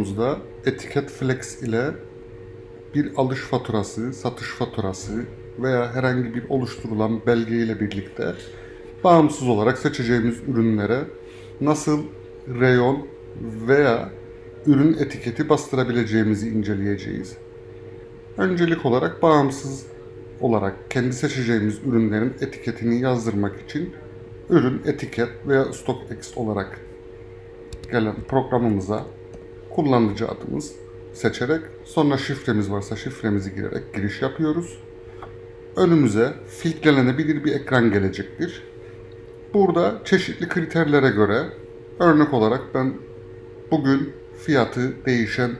videomuzda etiket flex ile bir alış faturası, satış faturası veya herhangi bir oluşturulan belge ile birlikte bağımsız olarak seçeceğimiz ürünlere nasıl reyon veya ürün etiketi bastırabileceğimizi inceleyeceğiz. Öncelik olarak bağımsız olarak kendi seçeceğimiz ürünlerin etiketini yazdırmak için ürün etiket veya StockX olarak gelen programımıza kullanıcı adımız seçerek sonra şifremiz varsa şifremizi girerek giriş yapıyoruz. Önümüze filtrelenebilir bir ekran gelecektir. Burada çeşitli kriterlere göre örnek olarak ben bugün fiyatı değişen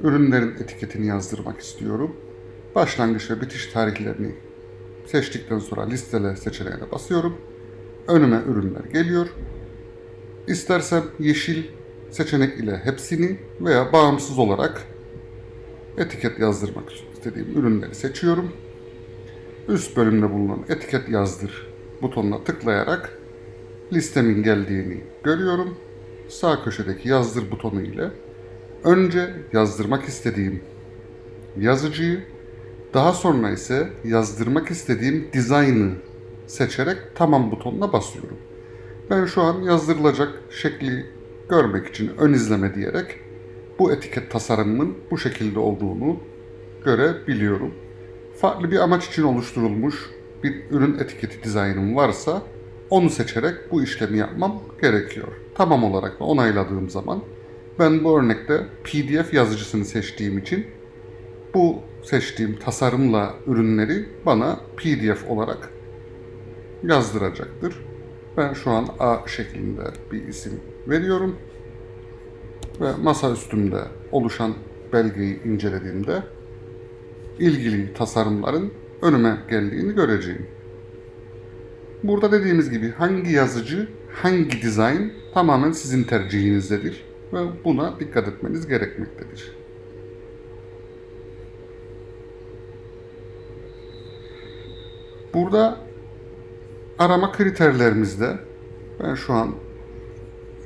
ürünlerin etiketini yazdırmak istiyorum. Başlangıç ve bitiş tarihlerini seçtikten sonra listele seçeneğine basıyorum. Önüme ürünler geliyor. İstersem yeşil seçenek ile hepsini veya bağımsız olarak etiket yazdırmak istediğim ürünleri seçiyorum. Üst bölümde bulunan etiket yazdır butonuna tıklayarak listemin geldiğini görüyorum. Sağ köşedeki yazdır butonu ile önce yazdırmak istediğim yazıcıyı daha sonra ise yazdırmak istediğim dizaynı seçerek tamam butonuna basıyorum. Ben şu an yazdırılacak şekli görmek için ön izleme diyerek bu etiket tasarımının bu şekilde olduğunu görebiliyorum. Farklı bir amaç için oluşturulmuş bir ürün etiketi dizaynım varsa onu seçerek bu işlemi yapmam gerekiyor. Tamam olarak onayladığım zaman ben bu örnekte PDF yazıcısını seçtiğim için bu seçtiğim tasarımla ürünleri bana PDF olarak yazdıracaktır. Ben şu an A şeklinde bir isim veriyorum. Ve masa üstümde oluşan belgeyi incelediğimde ilgili tasarımların önüme geldiğini göreceğim. Burada dediğimiz gibi hangi yazıcı, hangi dizayn tamamen sizin tercihinizdedir ve buna dikkat etmeniz gerekmektedir. Burada arama kriterlerimizde ben şu an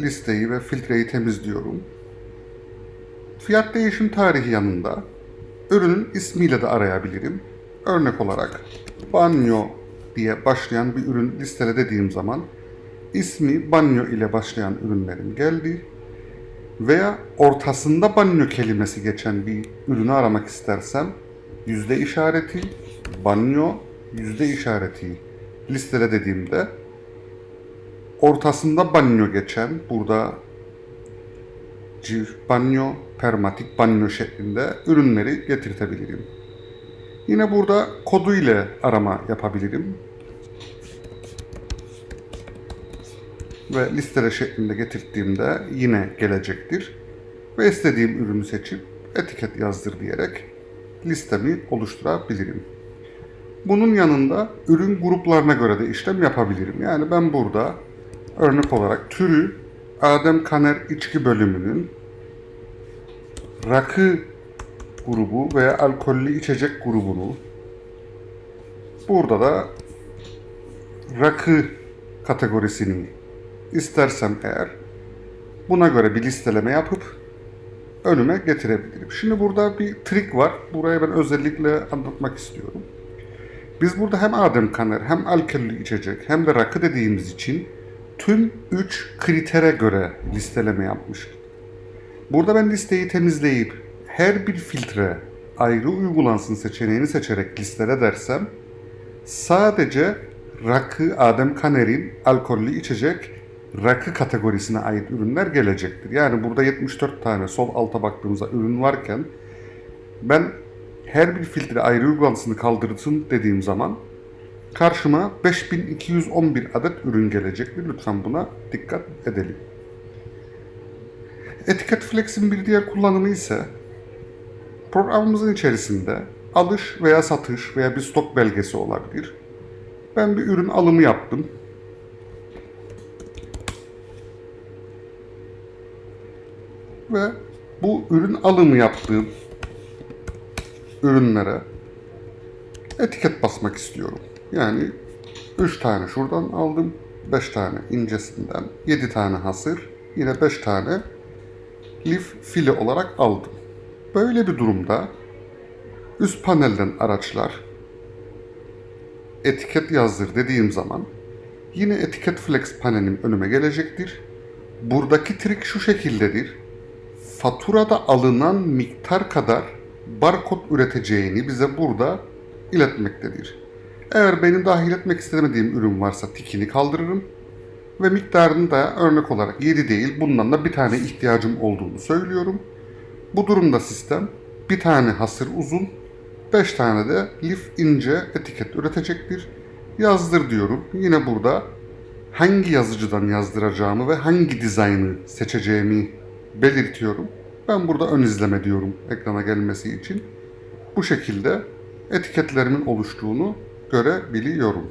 listeyi ve filtreyi temizliyorum. Fiyat değişim tarihi yanında ürünün ismiyle de arayabilirim. Örnek olarak banyo diye başlayan bir ürün listele dediğim zaman ismi banyo ile başlayan ürünlerin geldi veya ortasında banyo kelimesi geçen bir ürünü aramak istersem yüzde işareti banyo yüzde işareti listele dediğimde ortasında banyo geçen burada civ banyo, permatik banyo şeklinde ürünleri getirtebilirim. Yine burada kodu ile arama yapabilirim. Ve listele şeklinde getirdiğimde yine gelecektir. Ve istediğim ürünü seçip etiket yazdır diyerek listemi oluşturabilirim. Bunun yanında ürün gruplarına göre de işlem yapabilirim. Yani ben burada örnek olarak türü Adem Kaner içki bölümünün rakı grubu veya alkollü içecek grubunu burada da rakı kategorisini istersem eğer buna göre bir listeleme yapıp önüme getirebilirim. Şimdi burada bir trik var. Buraya ben özellikle anlatmak istiyorum. Biz burada hem Adem Kaner hem alkollü içecek hem de rakı dediğimiz için tüm 3 kritere göre listeleme yapmışım. Burada ben listeyi temizleyip her bir filtre ayrı uygulansın seçeneğini seçerek listele dersem sadece rakı Adem Kaner'in alkollü içecek rakı kategorisine ait ürünler gelecektir. Yani burada 74 tane sol alta baktığımızda ürün varken ben her bir filtre ayrı uygulansını kaldırsın dediğim zaman karşıma 5211 adet ürün gelecektir. Lütfen buna dikkat edelim. Etiket Flex'in bir diğer kullanımı ise programımızın içerisinde alış veya satış veya bir stok belgesi olabilir. Ben bir ürün alımı yaptım. Ve bu ürün alımı yaptığım ürünlere etiket basmak istiyorum. Yani 3 tane şuradan aldım, 5 tane incesinden, 7 tane hasır, yine 5 tane lif fili olarak aldım. Böyle bir durumda üst panelden araçlar etiket yazdır dediğim zaman yine etiket flex panelim önüme gelecektir. Buradaki trik şu şekildedir. Faturada alınan miktar kadar barkod üreteceğini bize burada iletmektedir. Eğer benim dahil etmek istemediğim ürün varsa tikini kaldırırım ve miktarını da örnek olarak 7 değil bundan da bir tane ihtiyacım olduğunu söylüyorum. Bu durumda sistem bir tane hasır uzun, 5 tane de lif ince etiket üretecektir. Yazdır diyorum. Yine burada hangi yazıcıdan yazdıracağımı ve hangi dizaynı seçeceğimi belirtiyorum. Ben burada ön izleme diyorum ekrana gelmesi için. Bu şekilde etiketlerimin oluştuğunu görebiliyorum.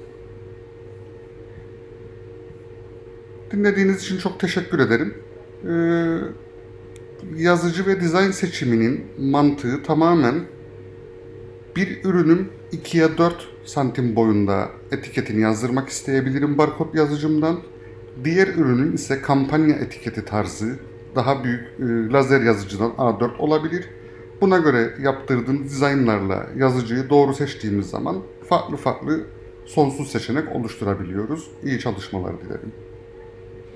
Dinlediğiniz için çok teşekkür ederim. Ee, yazıcı ve dizayn seçiminin mantığı tamamen bir ürünüm 2'ye 4 santim boyunda etiketini yazdırmak isteyebilirim barkod yazıcımdan. Diğer ürünün ise kampanya etiketi tarzı daha büyük e, lazer yazıcıdan A4 olabilir. Buna göre yaptırdığım dizaynlarla yazıcıyı doğru seçtiğimiz zaman farklı farklı sonsuz seçenek oluşturabiliyoruz. İyi çalışmalar dilerim.